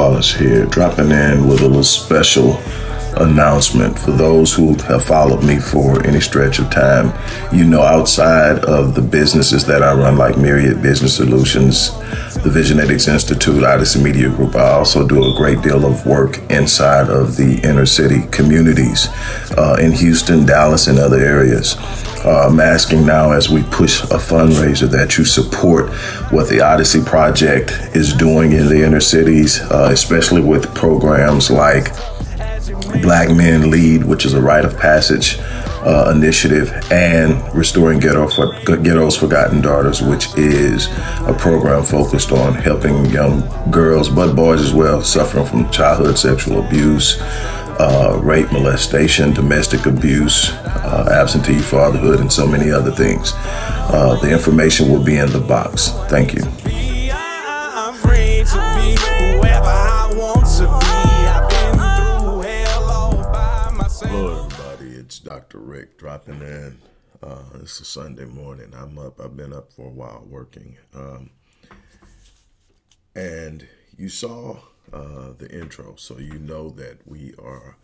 Wallace here, dropping in with a little special announcement for those who have followed me for any stretch of time. You know, outside of the businesses that I run, like Myriad Business Solutions, the Visionetics Institute, Odyssey Media Group, I also do a great deal of work inside of the inner city communities uh, in Houston, Dallas, and other areas. Uh, I'm asking now as we push a fundraiser that you support what the Odyssey Project is doing in the inner cities, uh, especially with programs like Black Men Lead, which is a rite of passage uh, initiative, and Restoring Ghetto for, Ghetto's Forgotten Daughters, which is a program focused on helping young girls, but boys as well, suffering from childhood sexual abuse, uh, rape, molestation, domestic abuse, uh, absentee fatherhood, and so many other things. Uh, the information will be in the box. Thank you. I'm free to be whoever I want to be. I've been through hell all by myself. Hello, everybody. It's Dr. Rick dropping in. Uh, it's a Sunday morning. I'm up. I've been up for a while working. Um, and you saw uh, the intro, so you know that we are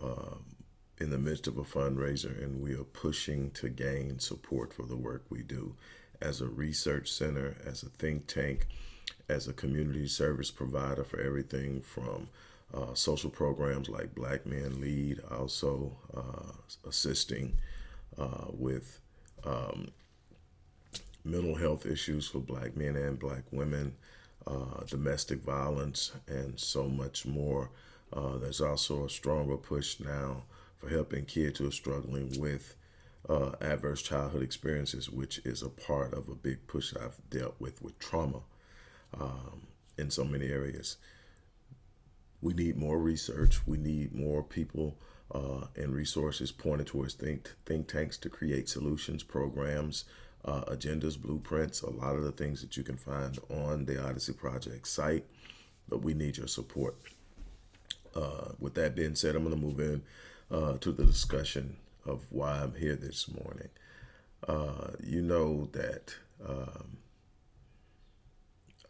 um, in the midst of a fundraiser and we are pushing to gain support for the work we do. As a research center, as a think tank, as a community service provider for everything from uh, social programs like Black Men Lead, also uh, assisting uh, with um, mental health issues for black men and black women, uh, domestic violence, and so much more. Uh, there's also a stronger push now for helping kids who are struggling with uh, adverse childhood experiences, which is a part of a big push I've dealt with with trauma um, in so many areas. We need more research. We need more people uh, and resources pointed towards think, think tanks to create solutions, programs, uh, agendas, blueprints, a lot of the things that you can find on the Odyssey Project site. But we need your support. Uh, with that being said, I'm going to move in uh, to the discussion of why I'm here this morning. Uh, you know that um,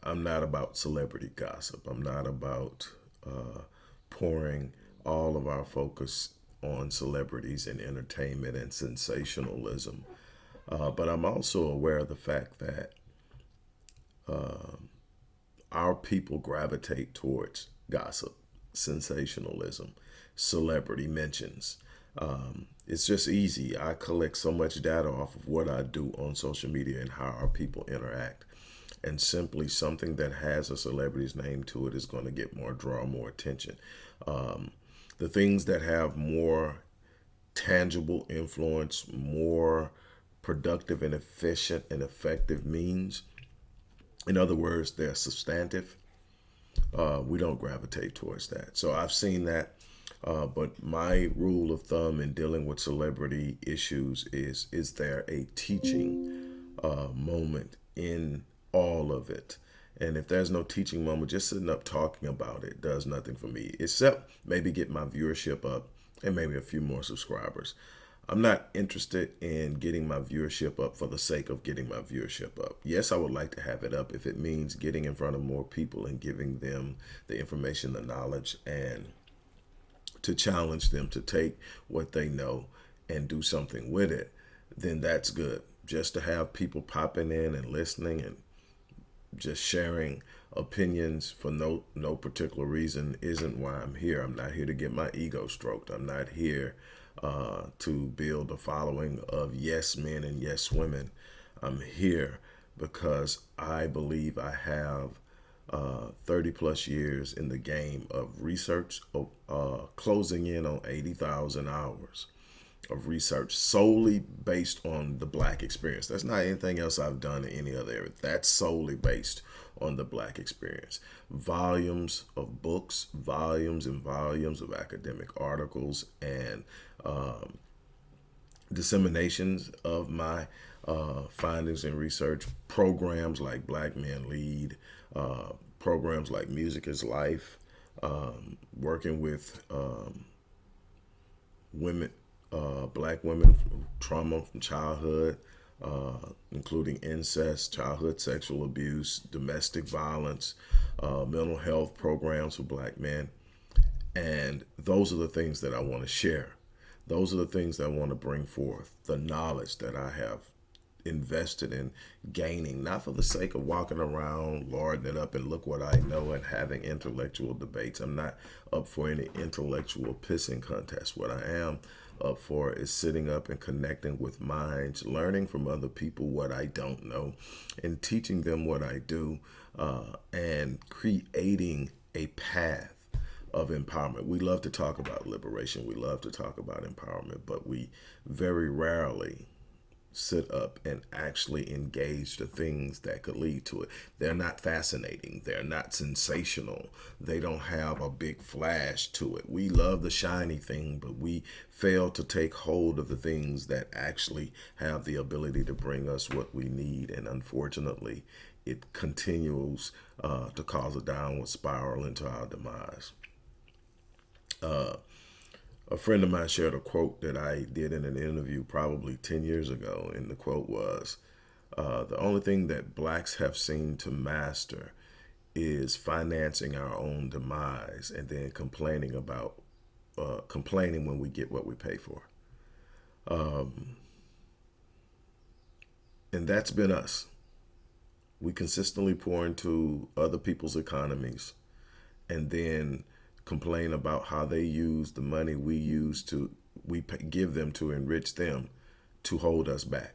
I'm not about celebrity gossip. I'm not about uh, pouring all of our focus on celebrities and entertainment and sensationalism. Uh, but I'm also aware of the fact that um, our people gravitate towards gossip, sensationalism, celebrity mentions. Um, it's just easy. I collect so much data off of what I do on social media and how our people interact. And simply something that has a celebrity's name to it is going to get more draw more attention. Um, the things that have more tangible influence, more productive and efficient and effective means. In other words, they're substantive. Uh, we don't gravitate towards that. So I've seen that. Uh, but my rule of thumb in dealing with celebrity issues is, is there a teaching uh, moment in all of it? And if there's no teaching moment, just sitting up talking about it does nothing for me, except maybe get my viewership up and maybe a few more subscribers. I'm not interested in getting my viewership up for the sake of getting my viewership up. Yes, I would like to have it up if it means getting in front of more people and giving them the information, the knowledge, and to challenge them to take what they know and do something with it, then that's good. Just to have people popping in and listening and just sharing opinions for no no particular reason isn't why I'm here. I'm not here to get my ego stroked. I'm not here uh, to build a following of yes men and yes women. I'm here because I believe I have uh, 30 plus years in the game of research, uh, closing in on 80,000 hours of research solely based on the black experience. That's not anything else I've done in any other area. That's solely based on the black experience. Volumes of books, volumes and volumes of academic articles and um, disseminations of my uh, findings and research, programs like Black Men Lead, uh, programs like Music is Life, um, working with um, women, uh, black women trauma from childhood, uh, including incest, childhood sexual abuse, domestic violence, uh, mental health programs for black men. And those are the things that I want to share. Those are the things that I want to bring forth, the knowledge that I have invested in gaining, not for the sake of walking around, lording it up, and look what I know and having intellectual debates. I'm not up for any intellectual pissing contest. What I am up for is sitting up and connecting with minds, learning from other people what I don't know, and teaching them what I do, uh, and creating a path of empowerment. We love to talk about liberation. We love to talk about empowerment, but we very rarely sit up and actually engage the things that could lead to it. They're not fascinating. They're not sensational. They don't have a big flash to it. We love the shiny thing, but we fail to take hold of the things that actually have the ability to bring us what we need. And unfortunately, it continues uh, to cause a downward spiral into our demise. Uh, a friend of mine shared a quote that I did in an interview probably 10 years ago. And the quote was uh, The only thing that blacks have seemed to master is financing our own demise and then complaining about, uh, complaining when we get what we pay for. Um, and that's been us. We consistently pour into other people's economies and then complain about how they use the money we use to we give them to enrich them to hold us back.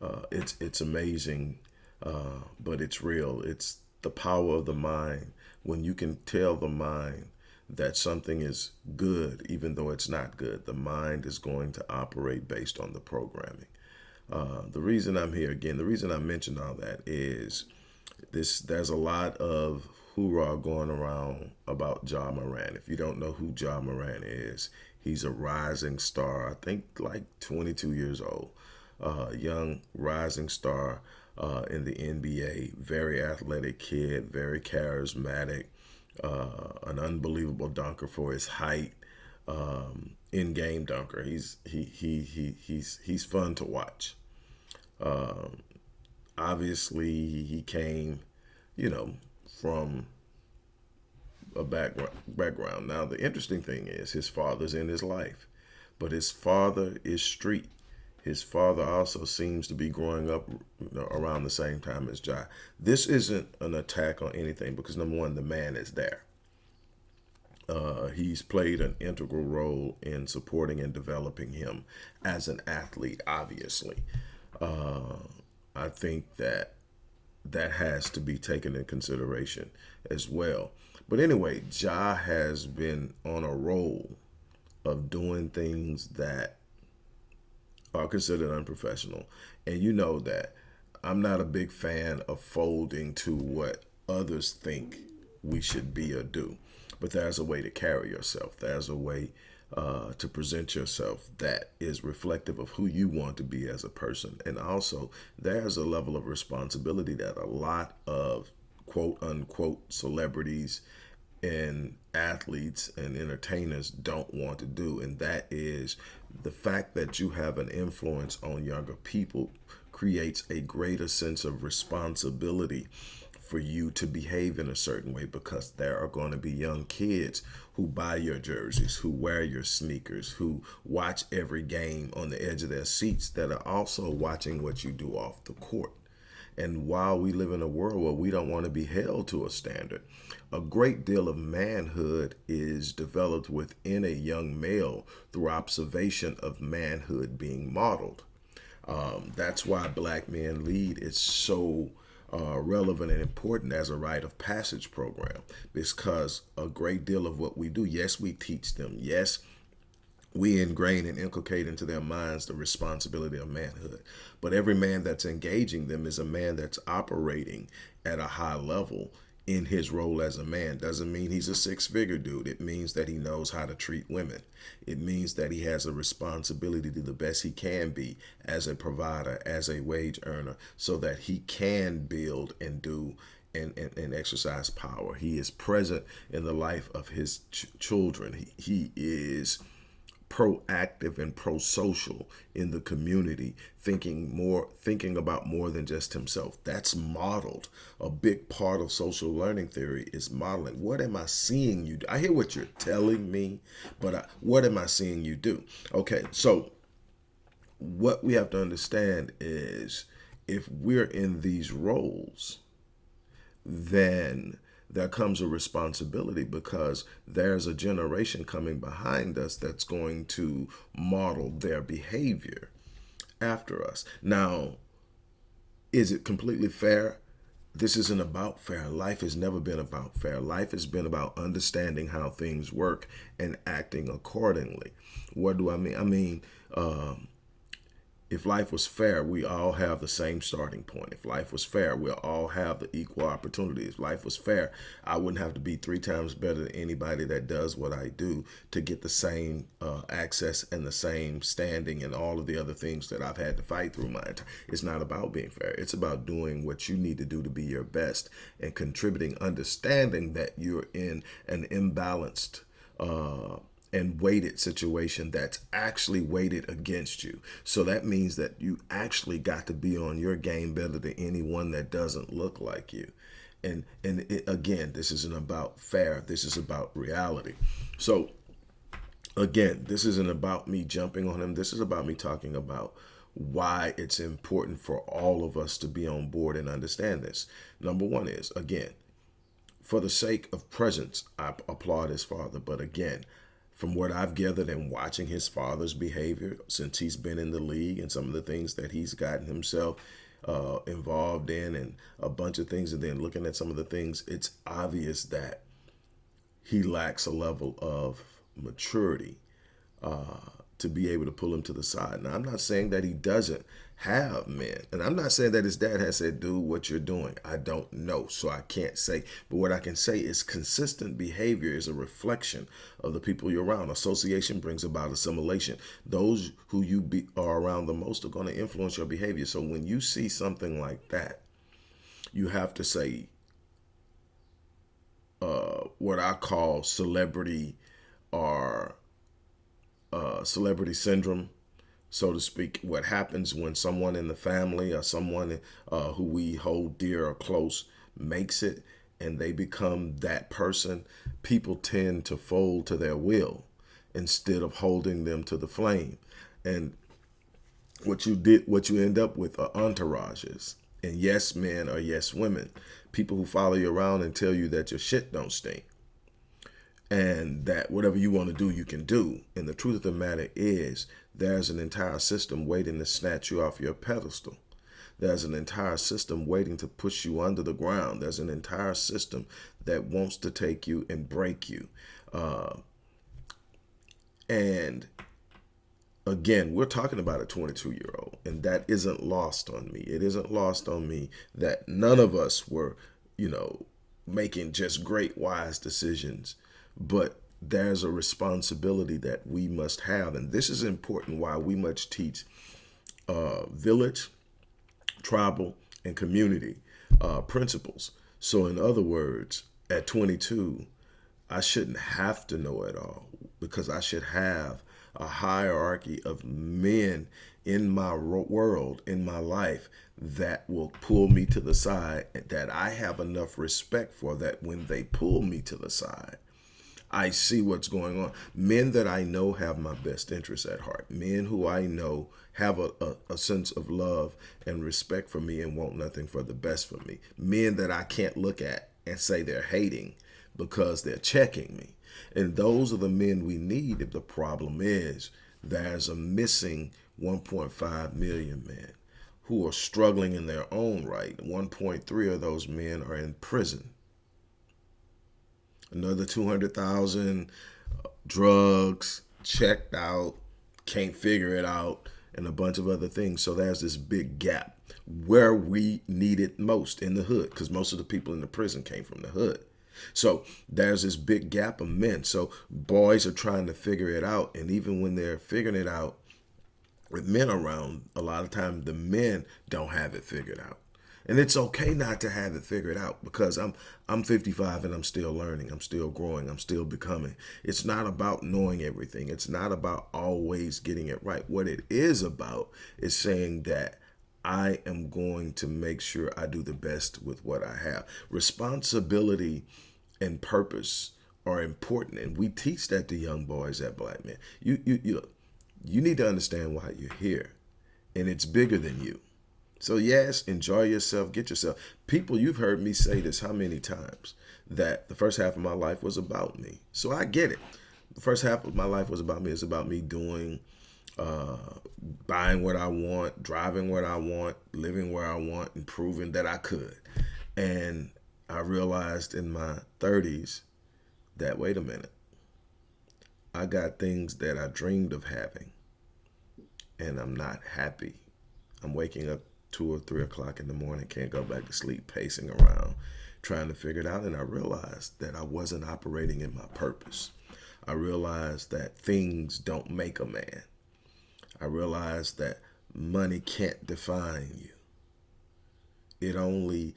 Uh, it's it's amazing, uh, but it's real. It's the power of the mind when you can tell the mind that something is good, even though it's not good. The mind is going to operate based on the programming. Uh, the reason I'm here again, the reason I mentioned all that is this. There's a lot of hoorah going around about Ja Morant. If you don't know who Ja Morant is, he's a rising star. I think like 22 years old, uh, young rising star uh, in the NBA. Very athletic kid, very charismatic, uh, an unbelievable dunker for his height. Um, in-game dunker. He's he he he he's he's fun to watch. Um, obviously, he came, you know, from a background. Background. Now, the interesting thing is his father's in his life, but his father is street. His father also seems to be growing up around the same time as Ja. This isn't an attack on anything because number one, the man is there. Uh, he's played an integral role in supporting and developing him as an athlete, obviously. Uh, I think that that has to be taken in consideration as well. But anyway, Ja has been on a roll of doing things that are considered unprofessional. And you know that I'm not a big fan of folding to what others think we should be or do. But there's a way to carry yourself. There's a way uh, to present yourself that is reflective of who you want to be as a person. And also, there's a level of responsibility that a lot of quote unquote celebrities and athletes and entertainers don't want to do. And that is the fact that you have an influence on younger people creates a greater sense of responsibility for you to behave in a certain way because there are going to be young kids who buy your jerseys, who wear your sneakers, who watch every game on the edge of their seats that are also watching what you do off the court. And while we live in a world where we don't want to be held to a standard, a great deal of manhood is developed within a young male through observation of manhood being modeled. Um, that's why Black Men Lead is so uh, relevant and important as a rite of passage program because a great deal of what we do, yes, we teach them, yes, we ingrain and inculcate into their minds the responsibility of manhood. But every man that's engaging them is a man that's operating at a high level in his role as a man. Doesn't mean he's a six figure dude. It means that he knows how to treat women. It means that he has a responsibility to the best he can be as a provider, as a wage earner, so that he can build and do and, and, and exercise power. He is present in the life of his ch children. He, he is proactive and pro-social in the community thinking more thinking about more than just himself. That's modeled. A big part of social learning theory is modeling. What am i seeing you do? I hear what you're telling me but I, what am i seeing you do? Okay so what we have to understand is if we're in these roles then there comes a responsibility because there's a generation coming behind us that's going to model their behavior after us. Now, is it completely fair? This isn't about fair. Life has never been about fair. Life has been about understanding how things work and acting accordingly. What do I mean? I mean, um, if life was fair, we all have the same starting point. If life was fair, we'll all have the equal opportunity. If life was fair, I wouldn't have to be three times better than anybody that does what I do to get the same uh, access and the same standing and all of the other things that I've had to fight through my entire. It's not about being fair. It's about doing what you need to do to be your best and contributing, understanding that you're in an imbalanced uh, and weighted situation that's actually weighted against you. So that means that you actually got to be on your game better than anyone that doesn't look like you. And and it, again, this isn't about fair. This is about reality. So again, this isn't about me jumping on him. This is about me talking about why it's important for all of us to be on board and understand this. Number one is, again, for the sake of presence, I applaud his father. But again, from what I've gathered and watching his father's behavior since he's been in the league and some of the things that he's gotten himself uh, involved in and a bunch of things, and then looking at some of the things, it's obvious that he lacks a level of maturity uh, to be able to pull him to the side. Now, I'm not saying that he doesn't have men. And I'm not saying that his dad has said, do what you're doing. I don't know, so I can't say. But what I can say is consistent behavior is a reflection of the people you're around. Association brings about assimilation. Those who you be, are around the most are going to influence your behavior. So when you see something like that, you have to say uh, what I call celebrity or uh, celebrity syndrome so to speak, what happens when someone in the family or someone uh, who we hold dear or close makes it and they become that person, people tend to fold to their will instead of holding them to the flame. And what you did, what you end up with are entourages and yes men or yes women, people who follow you around and tell you that your shit don't stink and that whatever you want to do, you can do. And the truth of the matter is there's an entire system waiting to snatch you off your pedestal. There's an entire system waiting to push you under the ground. There's an entire system that wants to take you and break you. Uh, and again, we're talking about a 22 year old, and that isn't lost on me. It isn't lost on me that none of us were, you know, making just great, wise decisions, but there's a responsibility that we must have. And this is important why we must teach uh, village, tribal, and community uh, principles. So in other words, at 22, I shouldn't have to know it all because I should have a hierarchy of men in my world, in my life, that will pull me to the side, that I have enough respect for that when they pull me to the side, I see what's going on. Men that I know have my best interests at heart. Men who I know have a, a, a, sense of love and respect for me and want nothing for the best for me. Men that I can't look at and say they're hating because they're checking me. And those are the men we need if the problem is there's a missing 1.5 million men who are struggling in their own right. 1.3 of those men are in prison another 200,000 uh, drugs, checked out, can't figure it out, and a bunch of other things. So there's this big gap where we need it most in the hood because most of the people in the prison came from the hood. So there's this big gap of men. So boys are trying to figure it out. And even when they're figuring it out with men around, a lot of times the men don't have it figured out. And it's okay not to have it figured out because I'm I'm 55 and I'm still learning. I'm still growing. I'm still becoming. It's not about knowing everything. It's not about always getting it right. What it is about is saying that I am going to make sure I do the best with what I have. Responsibility and purpose are important, and we teach that to young boys at Black Men. You you you you need to understand why you're here, and it's bigger than you. So yes, enjoy yourself, get yourself. People, you've heard me say this how many times that the first half of my life was about me. So I get it. The first half of my life was about me. It's about me doing, uh, buying what I want, driving what I want, living where I want, and proving that I could. And I realized in my 30s that, wait a minute, I got things that I dreamed of having, and I'm not happy. I'm waking up two or three o'clock in the morning, can't go back to sleep, pacing around, trying to figure it out. And I realized that I wasn't operating in my purpose. I realized that things don't make a man. I realized that money can't define you. It only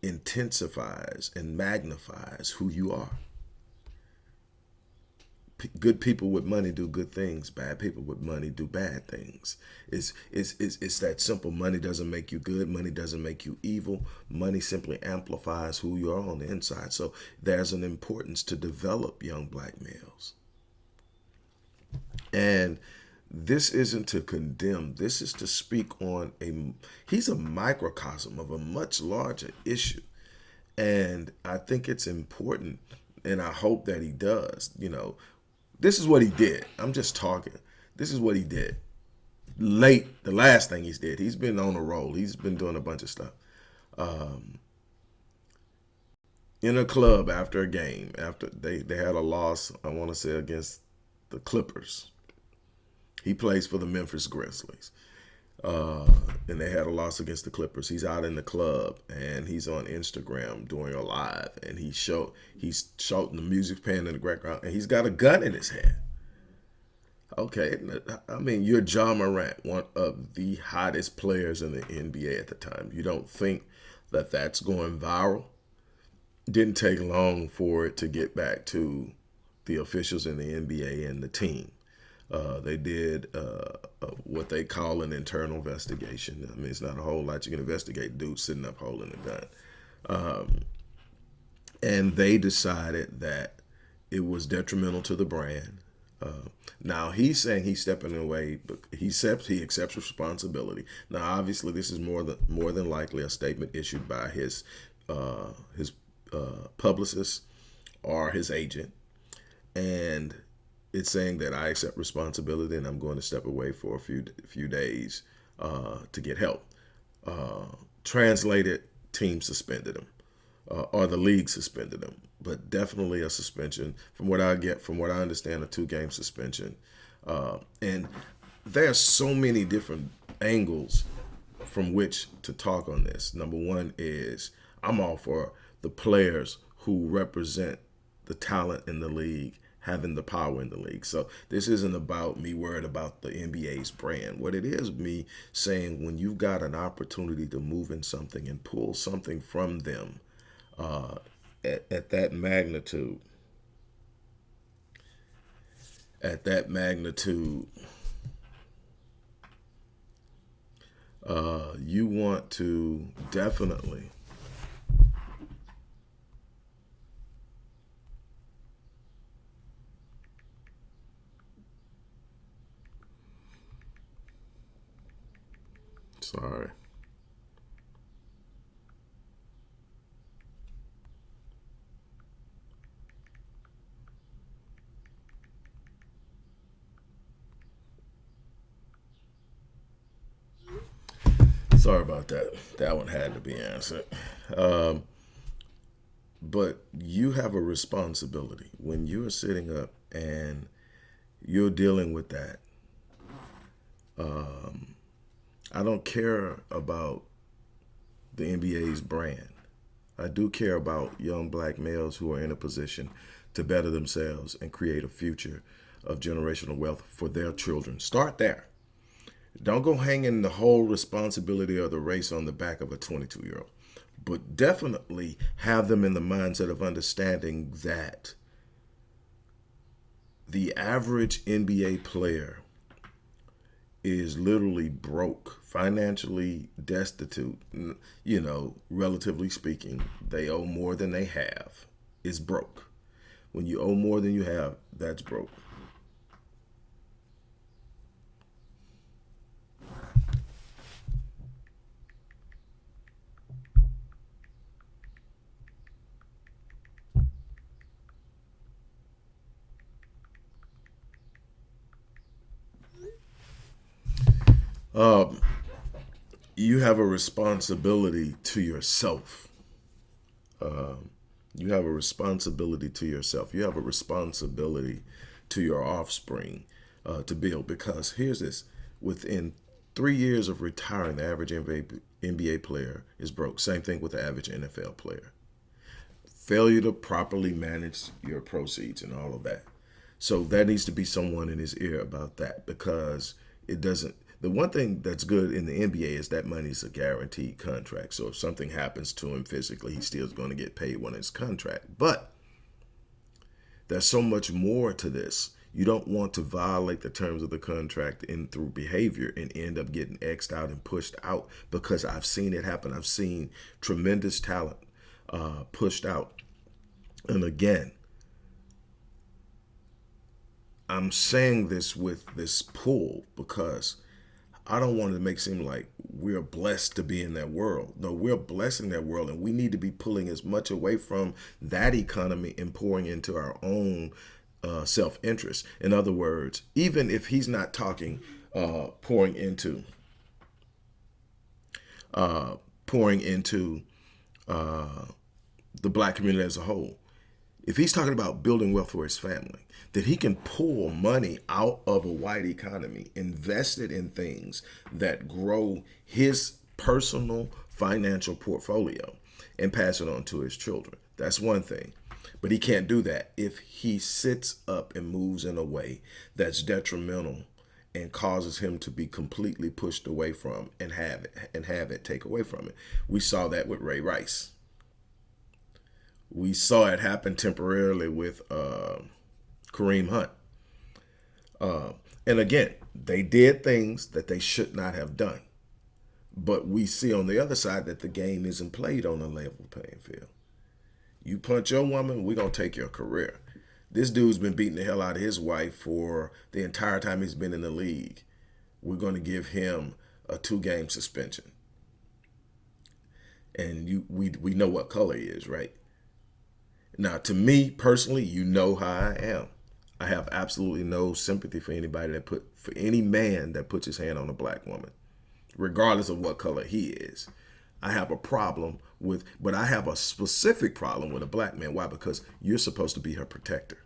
intensifies and magnifies who you are good people with money do good things. Bad people with money do bad things. It's, it's, it's, it's that simple. Money doesn't make you good. Money doesn't make you evil. Money simply amplifies who you are on the inside. So there's an importance to develop young black males. And this isn't to condemn. This is to speak on a, he's a microcosm of a much larger issue. And I think it's important and I hope that he does. You know, this is what he did. I'm just talking. This is what he did. Late, the last thing he's did. He's been on a roll. He's been doing a bunch of stuff. Um, in a club after a game, after they, they had a loss, I want to say against the Clippers. He plays for the Memphis Grizzlies uh, and they had a loss against the Clippers. He's out in the club and he's on Instagram doing a live, and he show he's shouting the music playing in the background, and he's got a gun in his hand. Okay, I mean you're Ja Morant, one of the hottest players in the NBA at the time. You don't think that that's going viral? Didn't take long for it to get back to the officials in the NBA and the team. Uh, they did uh, uh, what they call an internal investigation. I mean, it's not a whole lot you can investigate. Dude sitting up holding a gun. Um, and they decided that it was detrimental to the brand. Uh, now he's saying he's stepping away, but he accepts he accepts responsibility. Now, obviously, this is more than more than likely a statement issued by his uh, his uh, publicist or his agent, and it's saying that I accept responsibility and I'm going to step away for a few few days uh, to get help. Uh, translated, team suspended him, uh, or the league suspended him, but definitely a suspension. From what I get, from what I understand, a two-game suspension. Uh, and there are so many different angles from which to talk on this. Number one is I'm all for the players who represent the talent in the league having the power in the league. So this isn't about me worried about the NBA's brand. What it is me saying when you've got an opportunity to move in something and pull something from them uh, at, at that magnitude, at that magnitude, uh, you want to definitely that. That one had to be answered. Um, but you have a responsibility when you are sitting up and you're dealing with that. Um, I don't care about the NBA's brand. I do care about young black males who are in a position to better themselves and create a future of generational wealth for their children. Start there. Don't go hanging the whole responsibility of the race on the back of a 22 year old, but definitely have them in the mindset of understanding that the average NBA player is literally broke, financially destitute, you know, relatively speaking. They owe more than they have, is broke. When you owe more than you have, that's broke. Um, you have a responsibility to yourself. Um, you have a responsibility to yourself. You have a responsibility to your offspring uh, to build. Because here's this: within three years of retiring, the average NBA, NBA player is broke. Same thing with the average NFL player. Failure to properly manage your proceeds and all of that. So that needs to be someone in his ear about that because it doesn't the one thing that's good in the NBA is that money's a guaranteed contract. So if something happens to him physically, he still is going to get paid when his contract. But there's so much more to this. You don't want to violate the terms of the contract in through behavior and end up getting xed out and pushed out because I've seen it happen. I've seen tremendous talent uh, pushed out. And again, I'm saying this with this pull because I don't want to make it seem like we're blessed to be in that world. No, we're blessed in that world, and we need to be pulling as much away from that economy and pouring into our own uh, self-interest. In other words, even if he's not talking uh, pouring into uh, pouring into uh, the black community as a whole, if he's talking about building wealth for his family, that he can pull money out of a white economy, invest it in things that grow his personal financial portfolio and pass it on to his children. That's one thing. But he can't do that if he sits up and moves in a way that's detrimental and causes him to be completely pushed away from and have it and have it take away from it. We saw that with Ray Rice. We saw it happen temporarily with uh, Kareem Hunt. Uh, and again, they did things that they should not have done. But we see on the other side that the game isn't played on a level playing field. You punch your woman, we're going to take your career. This dude's been beating the hell out of his wife for the entire time he's been in the league. We're going to give him a two-game suspension. And you, we, we know what color he is, right? Now, to me personally, you know how I am. I have absolutely no sympathy for anybody that put for any man that puts his hand on a black woman, regardless of what color he is. I have a problem with, but I have a specific problem with a black man. Why? Because you're supposed to be her protector.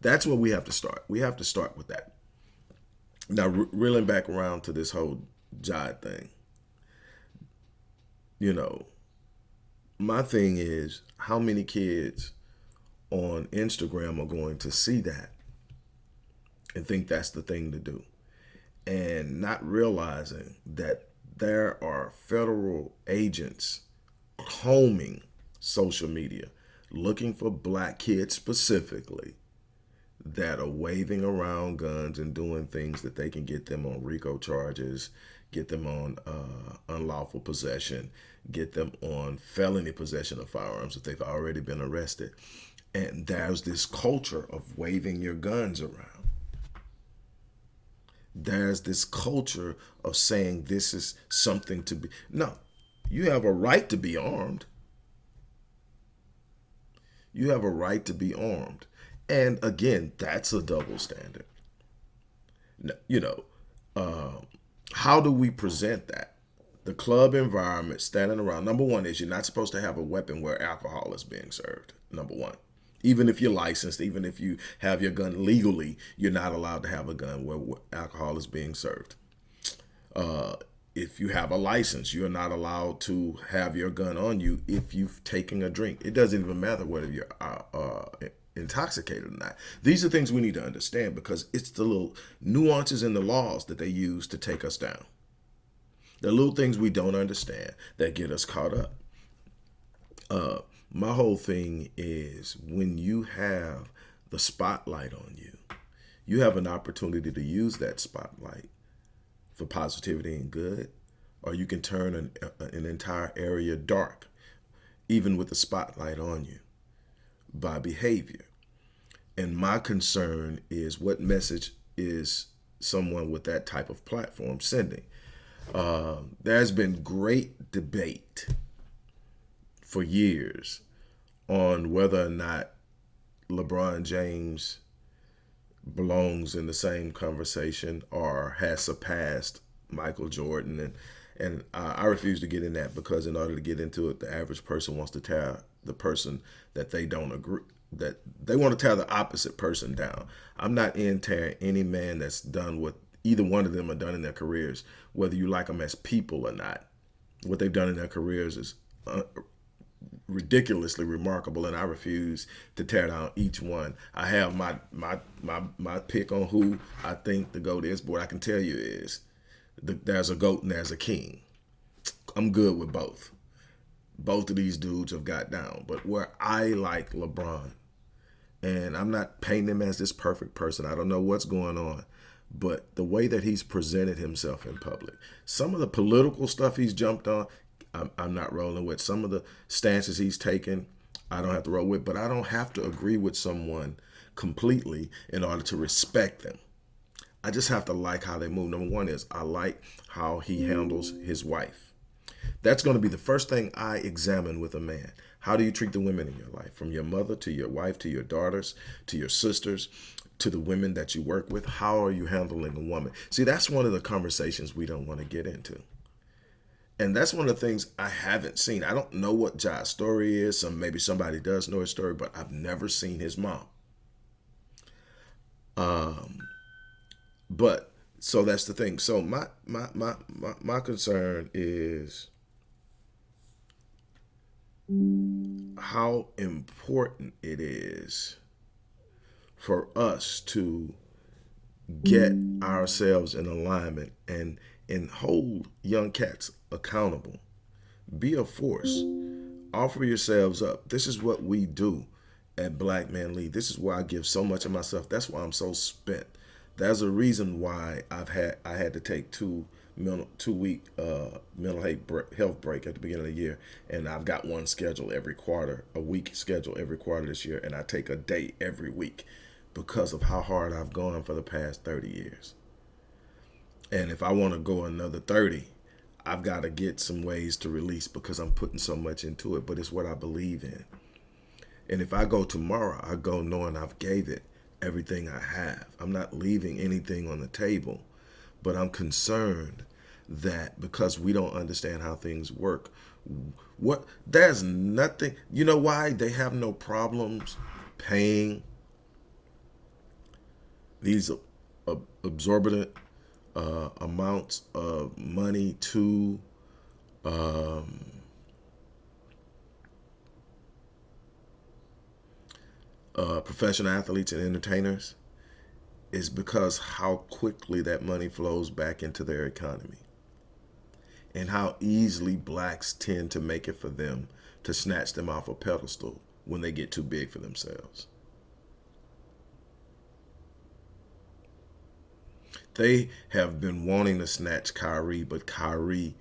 That's where we have to start. We have to start with that. Now, reeling back around to this whole Jod thing, you know, my thing is how many kids on Instagram are going to see that and think that's the thing to do? And not realizing that there are federal agents combing social media looking for black kids specifically that are waving around guns and doing things that they can get them on RICO charges, get them on uh, unlawful possession, get them on felony possession of firearms if they've already been arrested. And there's this culture of waving your guns around. There's this culture of saying this is something to be. No, you have a right to be armed. You have a right to be armed. And again, that's a double standard. You know, uh, how do we present that? The club environment, standing around. Number one is you're not supposed to have a weapon where alcohol is being served. Number one. Even if you're licensed, even if you have your gun legally, you're not allowed to have a gun where alcohol is being served. Uh, if you have a license, you're not allowed to have your gun on you if you've taken a drink. It doesn't even matter whether you're uh, uh, intoxicated or not. These are things we need to understand because it's the little nuances in the laws that they use to take us down. The little things we don't understand that get us caught up. Uh, my whole thing is when you have the spotlight on you, you have an opportunity to use that spotlight for positivity and good, or you can turn an, an entire area dark, even with the spotlight on you, by behavior. And my concern is what message is someone with that type of platform sending? Uh, there's been great debate for years on whether or not LeBron James belongs in the same conversation or has surpassed Michael Jordan and and uh, I refuse to get in that because in order to get into it, the average person wants to tear the person that they don't agree that they want to tear the opposite person down. I'm not in tearing any man that's done what either one of them have done in their careers, whether you like them as people or not. What they've done in their careers is uh, ridiculously remarkable, and I refuse to tear down each one. I have my my my my pick on who I think the goat is, but what I can tell you is the, there's a goat and there's a king. I'm good with both. Both of these dudes have got down, but where I like LeBron, and I'm not painting him as this perfect person. I don't know what's going on, but the way that he's presented himself in public, some of the political stuff he's jumped on, I'm, I'm not rolling with. Some of the stances he's taken, I don't have to roll with, but I don't have to agree with someone completely in order to respect them. I just have to like how they move. Number one is I like how he handles his wife. That's going to be the first thing I examine with a man. How do you treat the women in your life? From your mother to your wife to your daughters to your sisters to the women that you work with. How are you handling a woman? See, that's one of the conversations we don't want to get into. And that's one of the things I haven't seen. I don't know what Ja's story is. Some maybe somebody does know his story, but I've never seen his mom. Um, but so that's the thing. So my my my my, my concern is how important it is for us to get ourselves in alignment and and hold young cats accountable. Be a force. Offer yourselves up. This is what we do at Black Man Lead. This is why I give so much of myself. That's why I'm so spent. That's a reason why I've had I had to take two mental, two week uh, mental health break at the beginning of the year, and I've got one schedule every quarter, a week schedule every quarter this year, and I take a day every week because of how hard I've gone for the past 30 years. And if I want to go another 30, I've got to get some ways to release because I'm putting so much into it, but it's what I believe in. And if I go tomorrow, I go knowing I've gave it everything I have. I'm not leaving anything on the table, but I'm concerned that because we don't understand how things work, what there's nothing, you know why they have no problems paying these uh, absorbent uh, amounts of money to um, uh, professional athletes and entertainers is because how quickly that money flows back into their economy and how easily blacks tend to make it for them to snatch them off a pedestal when they get too big for themselves. They have been wanting to snatch Kyrie, but Kyrie,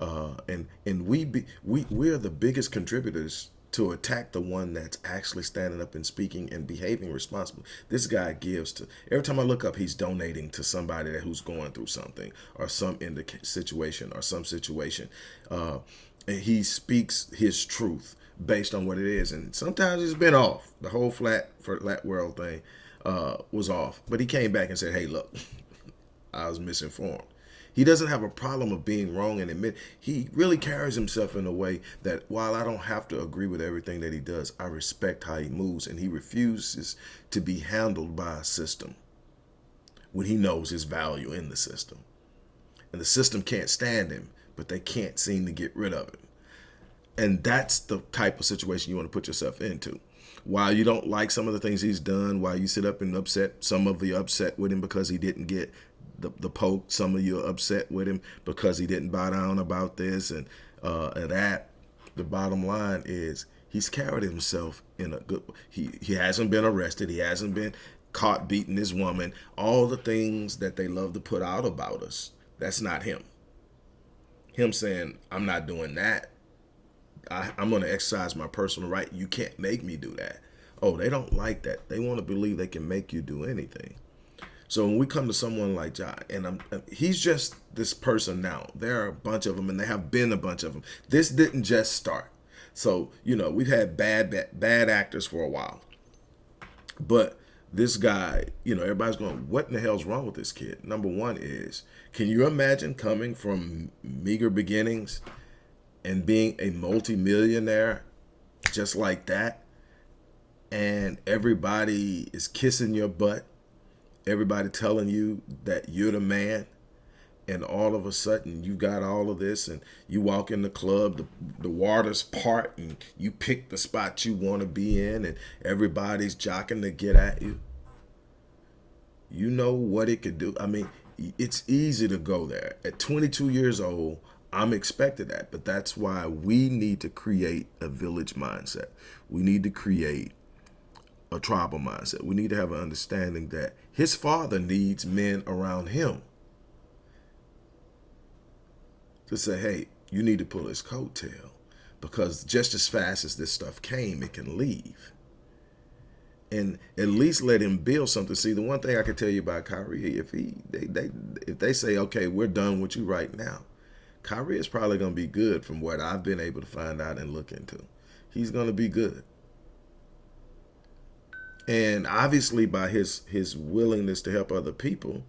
uh, and and we be, we we're the biggest contributors to attack the one that's actually standing up and speaking and behaving responsibly. This guy gives to every time I look up, he's donating to somebody that who's going through something or some in the situation or some situation. Uh, and he speaks his truth based on what it is. And sometimes it's been off. The whole flat for flat world thing uh, was off. But he came back and said, hey, look, I was misinformed. He doesn't have a problem of being wrong and admit he really carries himself in a way that while I don't have to agree with everything that he does, I respect how he moves and he refuses to be handled by a system when he knows his value in the system. And the system can't stand him, but they can't seem to get rid of him. And that's the type of situation you want to put yourself into. while you don't like some of the things he's done, while you sit up and upset, some of the upset with him because he didn't get the, the poke, some of you are upset with him because he didn't bow down about this and, uh, and that. The bottom line is he's carried himself in a good, he, he hasn't been arrested. He hasn't been caught beating this woman. All the things that they love to put out about us. That's not him. Him saying, I'm not doing that I, am going to exercise my personal right. You can't make me do that. Oh, they don't like that. They want to believe they can make you do anything. So when we come to someone like Ja, and I'm, uh, he's just this person now. There are a bunch of them, and there have been a bunch of them. This didn't just start. So you know we've had bad bad, bad actors for a while, but this guy, you know, everybody's going, what in the hell's wrong with this kid? Number one is, can you imagine coming from meager beginnings and being a multimillionaire just like that and everybody is kissing your butt everybody telling you that you're the man and all of a sudden you got all of this and you walk in the club the, the waters part and you pick the spot you want to be in and everybody's jocking to get at you. You know what it could do. I mean it's easy to go there. At 22 years old I'm expected that, but that's why we need to create a village mindset. We need to create a tribal mindset. We need to have an understanding that his father needs men around him to say, hey, you need to pull his coattail because just as fast as this stuff came, it can leave. And at least let him build something. See, the one thing I can tell you about Kyrie, if he they, they if they say, okay, we're done with you right now, Kyrie is probably going to be good from what I've been able to find out and look into. He's going to be good. And obviously by his his willingness to help other people,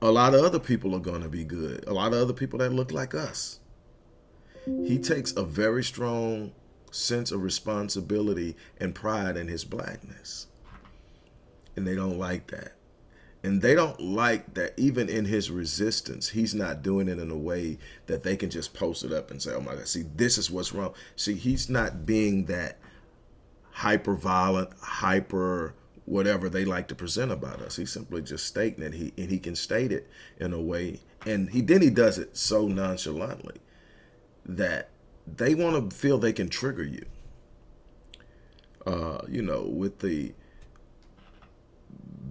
a lot of other people are going to be good. A lot of other people that look like us. He takes a very strong sense of responsibility and pride in his blackness. And they don't like that. And they don't like that even in his resistance, he's not doing it in a way that they can just post it up and say, oh my God, see, this is what's wrong. See, he's not being that hyper violent, hyper whatever they like to present about us. He's simply just stating it. He and he can state it in a way, and he then he does it so nonchalantly that they want to feel they can trigger you. Uh, you know, with the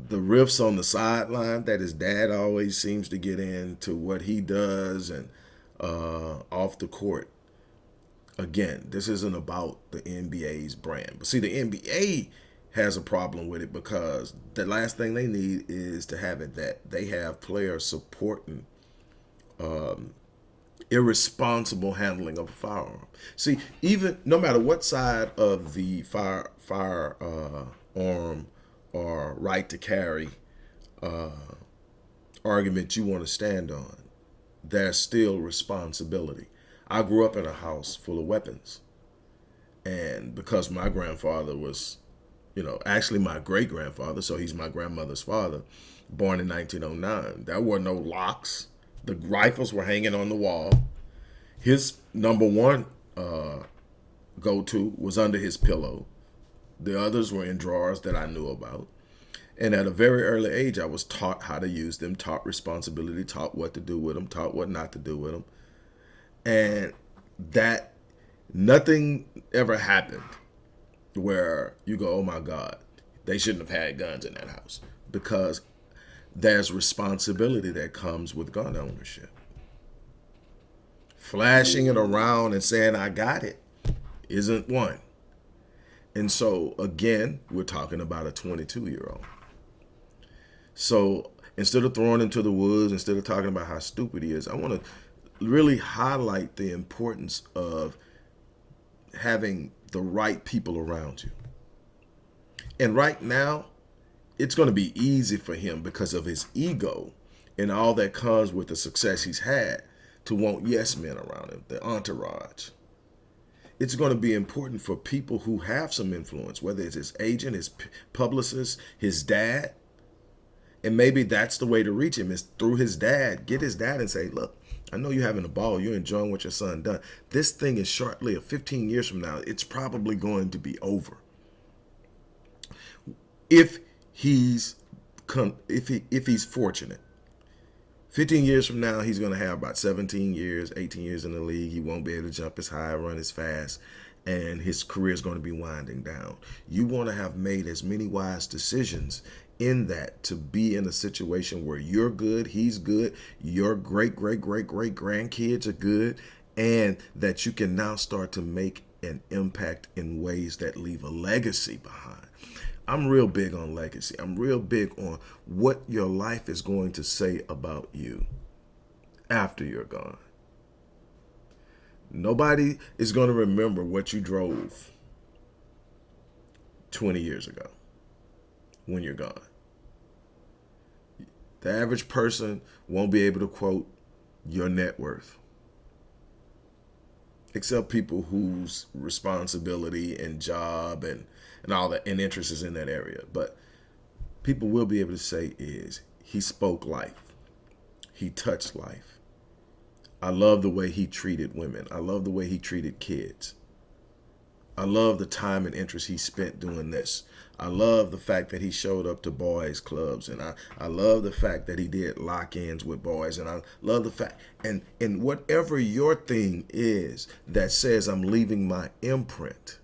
the riffs on the sideline that his dad always seems to get into what he does and uh, off the court. Again, this isn't about the NBA's brand. But see, the NBA has a problem with it because the last thing they need is to have it that they have players supporting um, irresponsible handling of a firearm. See, even no matter what side of the fire firearm uh, or right to carry uh, argument you want to stand on, there's still responsibility. I grew up in a house full of weapons. And because my grandfather was, you know, actually my great grandfather, so he's my grandmother's father, born in 1909, there were no locks. The rifles were hanging on the wall. His number one uh, go to was under his pillow. The others were in drawers that I knew about. And at a very early age, I was taught how to use them, taught responsibility, taught what to do with them, taught what not to do with them. And that nothing ever happened where you go, oh my God, they shouldn't have had guns in that house because there's responsibility that comes with gun ownership. Flashing it around and saying, I got it, isn't one. And so, again, we're talking about a 22 year old. So instead of throwing him to the woods, instead of talking about how stupid he is, I want to really highlight the importance of having the right people around you. And right now, it's going to be easy for him because of his ego and all that comes with the success he's had to want yes men around him, the entourage. It's going to be important for people who have some influence, whether it's his agent, his publicist, his dad, and maybe that's the way to reach him is through his dad. Get his dad and say, look, I know you're having a ball. You're enjoying what your son done. This thing is short lived. Uh, 15 years from now, it's probably going to be over. If he's if he if he's fortunate. 15 years from now, he's going to have about 17 years, 18 years in the league. He won't be able to jump as high, run as fast, and his career is going to be winding down. You want to have made as many wise decisions in that to be in a situation where you're good, he's good, your great, great, great, great grandkids are good, and that you can now start to make an impact in ways that leave a legacy behind. I'm real big on legacy. I'm real big on what your life is going to say about you after you're gone. Nobody is going to remember what you drove 20 years ago when you're gone. The average person won't be able to quote your net worth, except people whose responsibility and job and, and all that and interest is in that area. But people will be able to say is he spoke life. He touched life. I love the way he treated women. I love the way he treated kids. I love the time and interest he spent doing this. I love the fact that he showed up to boys clubs and I, I love the fact that he did lock-ins with boys and I love the fact and and whatever your thing is that says I'm leaving my imprint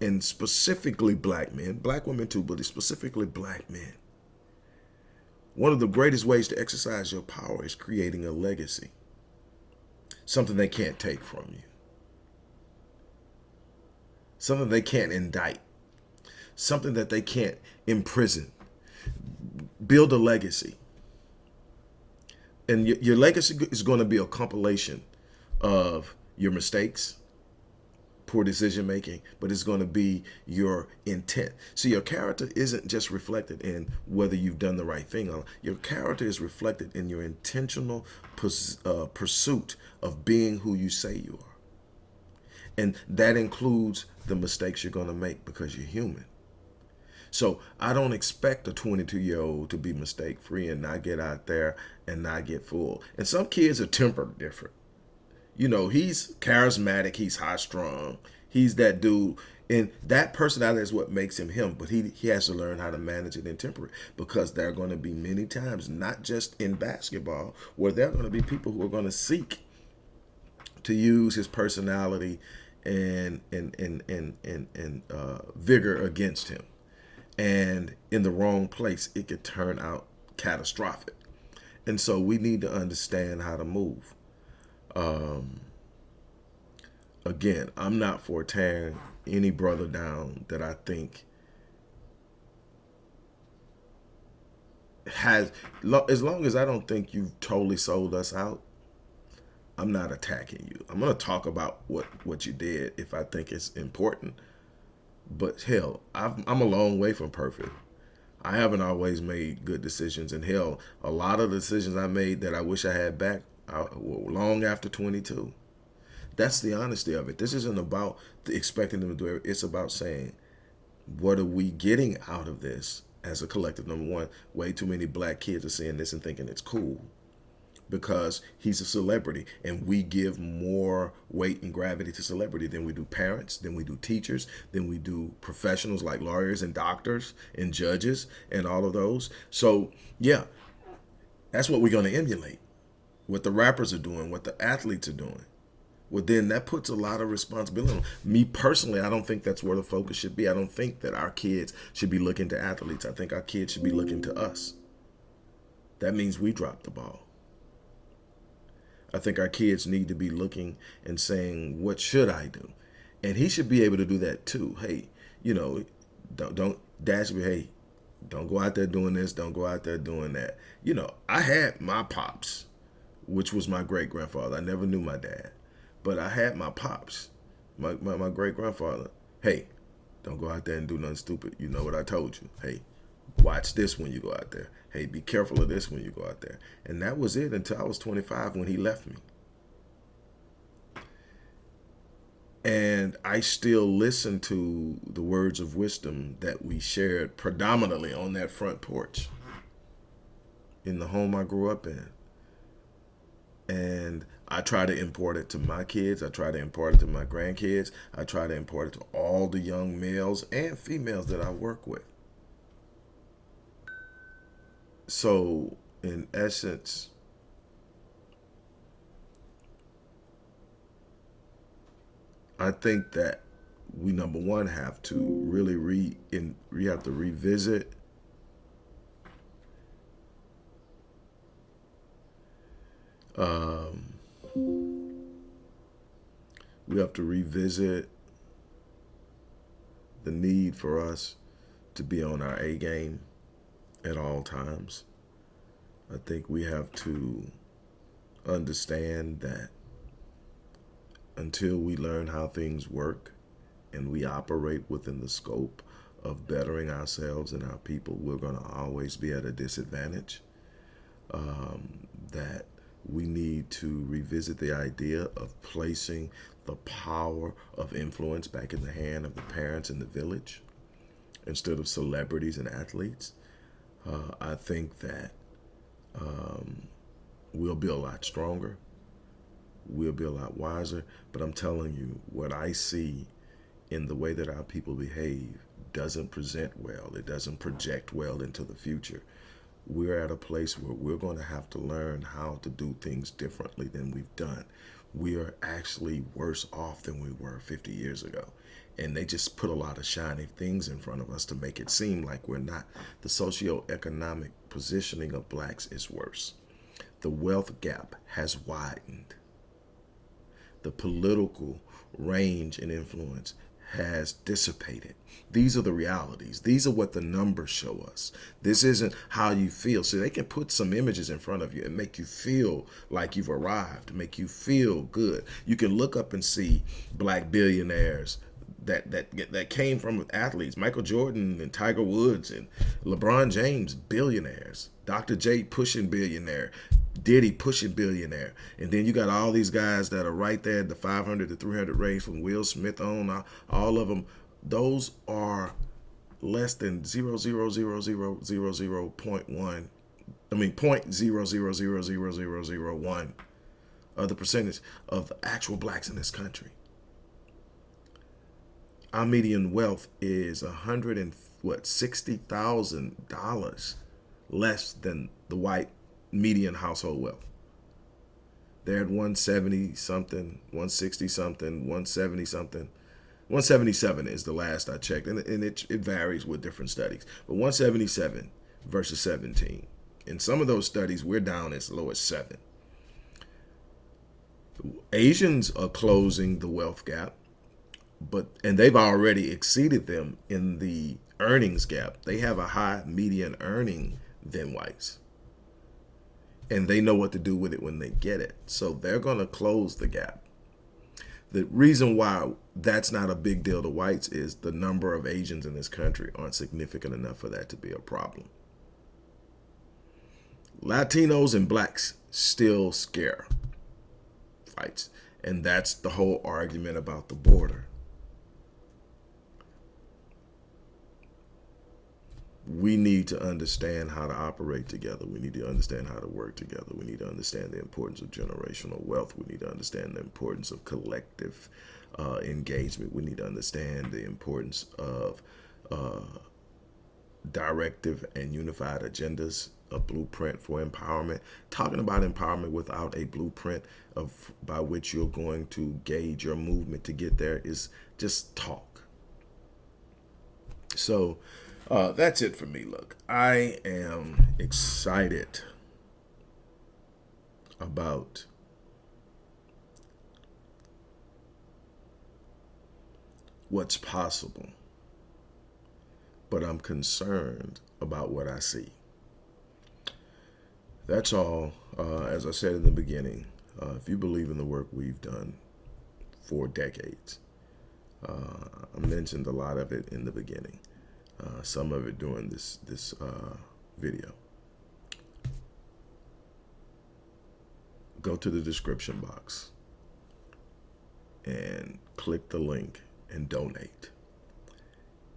and specifically black men, black women too, but specifically black men. One of the greatest ways to exercise your power is creating a legacy. Something they can't take from you something they can't indict, something that they can't imprison. Build a legacy. And your, your legacy is going to be a compilation of your mistakes, poor decision making, but it's going to be your intent. So your character isn't just reflected in whether you've done the right thing. Or Your character is reflected in your intentional uh, pursuit of being who you say you are. And that includes the mistakes you're going to make because you're human. So I don't expect a 22 year old to be mistake free and not get out there and not get fooled. And some kids are tempered different. You know, he's charismatic, he's high strung, he's that dude. And that personality is what makes him him, but he, he has to learn how to manage it and temper it because there are going to be many times, not just in basketball, where there are going to be people who are going to seek to use his personality and and and and and, and uh, vigor against him, and in the wrong place, it could turn out catastrophic. And so we need to understand how to move. Um, again, I'm not for tearing any brother down that I think has, as long as I don't think you've totally sold us out, I'm not attacking you. I'm going to talk about what, what you did if I think it's important. But hell, i am a long way from perfect. I haven't always made good decisions. And hell, a lot of the decisions I made that I wish I had back I, long after 22. That's the honesty of it. This isn't about expecting them to do it. It's about saying, what are we getting out of this as a collective? Number one, way too many black kids are seeing this and thinking it's cool because he's a celebrity and we give more weight and gravity to celebrity than we do parents, than we do teachers, than we do professionals like lawyers and doctors and judges and all of those. So yeah, that's what we're going to emulate. What the rappers are doing, what the athletes are doing. Well, then that puts a lot of responsibility on me personally. I don't think that's where the focus should be. I don't think that our kids should be looking to athletes. I think our kids should be looking to us. That means we drop the ball. I think our kids need to be looking and saying, what should I do? And he should be able to do that too. Hey, you know, don't, don't dash me. Hey, don't go out there doing this. Don't go out there doing that. You know, I had my pops, which was my great grandfather. I never knew my dad, but I had my pops, my, my, my great grandfather. Hey, don't go out there and do nothing stupid. You know what I told you. Hey, watch this when you go out there. Hey, be careful of this when you go out there. And that was it until I was 25 when he left me. And I still listen to the words of wisdom that we shared predominantly on that front porch in the home I grew up in. and I try to import it to my kids. I try to import it to my grandkids. I try to import it to all the young males and females that I work with. So, in essence, I think that we number one have to really re in we have to revisit um, we have to revisit the need for us to be on our A game at all times. I think we have to understand that until we learn how things work and we operate within the scope of bettering ourselves and our people, we're going to always be at a disadvantage. Um, that we need to revisit the idea of placing the power of influence back in the hand of the parents in the village instead of celebrities and athletes. Uh, I think that um, we'll be a lot stronger. We'll be a lot wiser. But I'm telling you, what I see in the way that our people behave doesn't present well. It doesn't project well into the future we're at a place where we're going to have to learn how to do things differently than we've done. We are actually worse off than we were 50 years ago. And they just put a lot of shiny things in front of us to make it seem like we're not. The socioeconomic positioning of blacks is worse. The wealth gap has widened. The political range and influence has dissipated. These are the realities. These are what the numbers show us. This isn't how you feel. So they can put some images in front of you and make you feel like you've arrived, make you feel good. You can look up and see black billionaires that that that came from athletes, Michael Jordan and Tiger Woods and LeBron James, billionaires. Dr. J pushing billionaire, Diddy pushing billionaire. And then you got all these guys that are right there the 500 to 300 range from Will Smith on, all of them. Those are less than 0.00000.1. I mean, point zero zero zero zero zero zero one of the percentage of actual blacks in this country. Our median wealth is a hundred and what sixty thousand dollars less than the white median household wealth. They're at 170 something, 160 something, 170 something. 177 is the last I checked, and, and it, it varies with different studies. But 177 versus 17. In some of those studies, we're down as low as 7. Asians are closing the wealth gap, but and they've already exceeded them in the earnings gap. They have a high median earning than whites and they know what to do with it when they get it. So they're going to close the gap. The reason why that's not a big deal to whites is the number of Asians in this country aren't significant enough for that to be a problem. Latinos and blacks still scare whites. And that's the whole argument about the border. We need to understand how to operate together. We need to understand how to work together. We need to understand the importance of generational wealth. We need to understand the importance of collective uh, engagement. We need to understand the importance of uh, directive and unified agendas, a blueprint for empowerment. Talking about empowerment without a blueprint of by which you're going to gauge your movement to get there is just talk. So, uh, that's it for me. Look, I am excited about what's possible, but I'm concerned about what I see. That's all. Uh, as I said in the beginning, uh, if you believe in the work we've done for decades, uh, I mentioned a lot of it in the beginning uh, some of it during this this uh, video. Go to the description box and click the link and donate.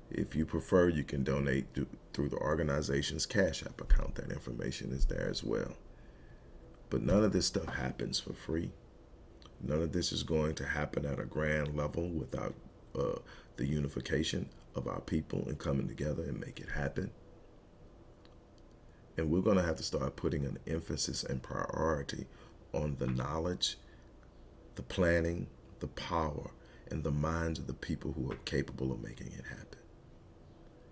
If you prefer, you can donate through the organization's Cash App account. That information is there as well. But none of this stuff happens for free. None of this is going to happen at a grand level without uh, the unification of our people and coming together and make it happen. And we're going to have to start putting an emphasis and priority on the knowledge, the planning, the power, and the minds of the people who are capable of making it happen.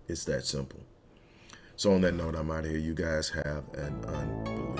It's that simple. So on that note, I'm out of here. You guys have an unbelievable